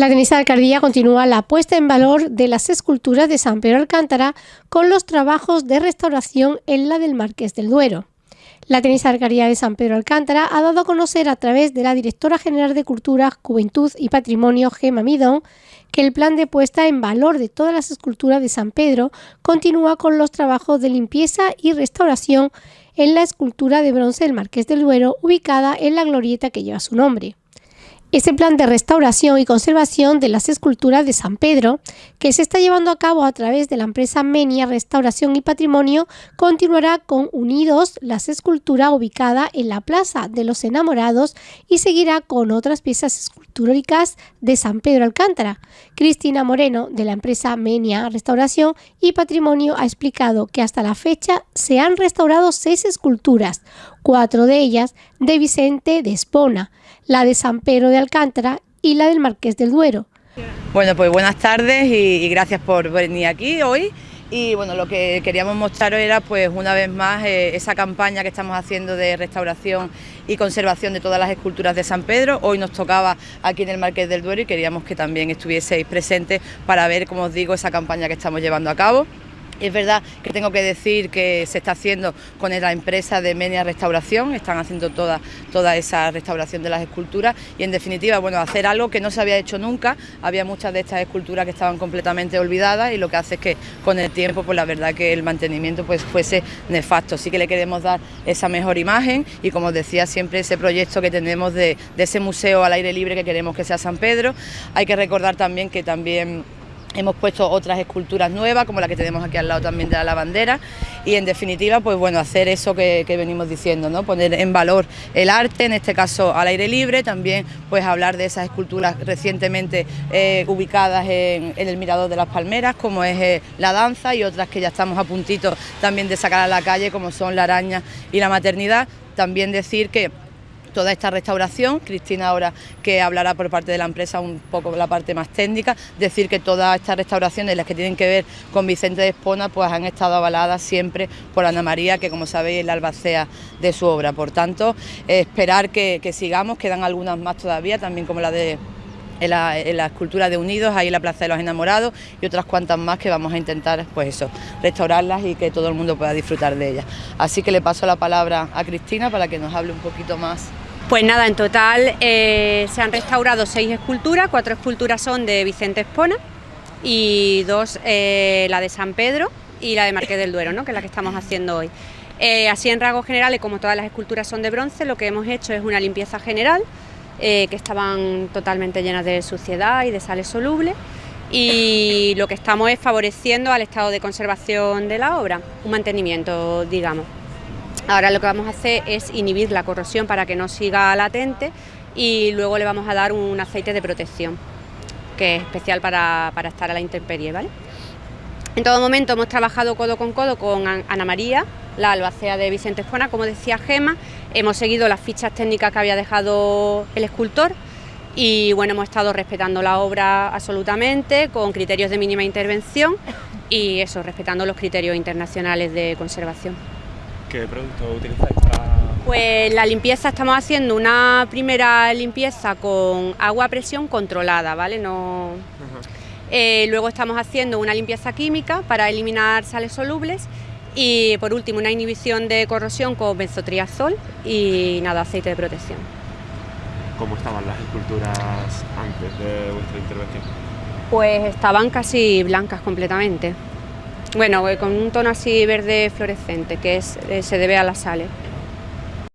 La Alcaldía continúa la puesta en valor de las esculturas de San Pedro Alcántara con los trabajos de restauración en la del Marqués del Duero. La Tenisa Alcaldía de San Pedro Alcántara ha dado a conocer a través de la Directora General de Cultura, Juventud y Patrimonio, Gema Midón, que el plan de puesta en valor de todas las esculturas de San Pedro continúa con los trabajos de limpieza y restauración en la escultura de bronce del Marqués del Duero ubicada en la glorieta que lleva su nombre. Ese plan de restauración y conservación de las esculturas de San Pedro, que se está llevando a cabo a través de la empresa Menia Restauración y Patrimonio, continuará con Unidos, las esculturas ubicada en la Plaza de los Enamorados y seguirá con otras piezas escultóricas de San Pedro Alcántara. Cristina Moreno, de la empresa Menia Restauración y Patrimonio, ha explicado que hasta la fecha se han restaurado seis esculturas, cuatro de ellas de Vicente de Espona, la de San Pedro de Alcántara y la del Marqués del Duero. Bueno, pues buenas tardes y, gracias por venir aquí hoy. Y bueno, lo que queríamos mostraros era pues una vez más eh, esa campaña que estamos haciendo de restauración y conservación de todas las esculturas de San Pedro. Hoy nos tocaba aquí en el Marqués del Duero y queríamos que también estuvieseis presentes para ver, como os digo, esa campaña que estamos llevando a cabo. Es verdad que tengo que decir que se está haciendo con la empresa de Menia Restauración, están haciendo toda, toda esa restauración de las esculturas y en definitiva, bueno, hacer algo que no se había hecho nunca, había muchas de estas esculturas que estaban completamente olvidadas y lo que hace es que con el tiempo, pues la verdad que el mantenimiento pues fuese nefasto, sí que le queremos dar esa mejor imagen y como decía siempre ese proyecto que tenemos de, de ese museo al aire libre que queremos que sea San Pedro, hay que recordar también que también Hemos puesto otras esculturas nuevas, como la que tenemos aquí al lado también de la lavandera, y en definitiva, pues bueno, hacer eso que, venimos diciendo, ¿no? Poner en valor el arte, en este caso al aire libre, también pues hablar de esas esculturas recientemente eh, ubicadas en, el Mirador de las Palmeras, como es eh, la danza, y otras que ya estamos a puntito también de sacar a la calle, como son la araña y la maternidad. También decir que toda esta restauración, Cristina ahora que hablará por parte de la empresa un poco la parte más técnica, decir que todas estas restauraciones, las que tienen que ver con Vicente de Espona, pues han estado avaladas siempre por Ana María, que como sabéis es la albacea de su obra. Por tanto, esperar que, que sigamos, quedan algunas más todavía, también como la de en la, escultura de Unidos, ahí en la Plaza de los Enamorados y otras cuantas más que vamos a intentar, pues eso, restaurarlas y que todo el mundo pueda disfrutar de ellas. Así que le paso la palabra a Cristina para que nos hable un poquito más. Pues nada, en total eh, se han restaurado seis esculturas, cuatro esculturas son de Vicente Espona y dos, eh, la de San Pedro y la de Marqués del Duero, ¿no? que es la que estamos haciendo hoy. Eh, así en rasgos generales, como todas las esculturas son de bronce, lo que hemos hecho es una limpieza general, eh, que estaban totalmente llenas de suciedad y de sales solubles y lo que estamos es favoreciendo al estado de conservación de la obra, un mantenimiento, digamos. Ahora lo que vamos a hacer es inhibir la corrosión para que no siga latente y luego le vamos a dar un aceite de protección, que es especial para, para estar a la intemperie, ¿vale? En todo momento hemos trabajado codo con codo con Ana María, la albacea de Vicente Espona, como decía Gema, hemos seguido las fichas técnicas que había dejado el escultor y bueno, hemos estado respetando la obra absolutamente, con criterios de mínima intervención y eso, respetando los criterios internacionales de conservación. ¿Qué producto utilizáis para...? Pues la limpieza, estamos haciendo una primera limpieza con agua a presión controlada, ¿vale? No... Eh, luego estamos haciendo una limpieza química para eliminar sales solubles y por último una inhibición de corrosión con benzotriazol y nada, aceite de protección. ¿Cómo estaban las esculturas antes de vuestra intervención? Pues estaban casi blancas completamente. Bueno, eh, con un tono así verde fluorescente, que es, eh, se debe a las sales.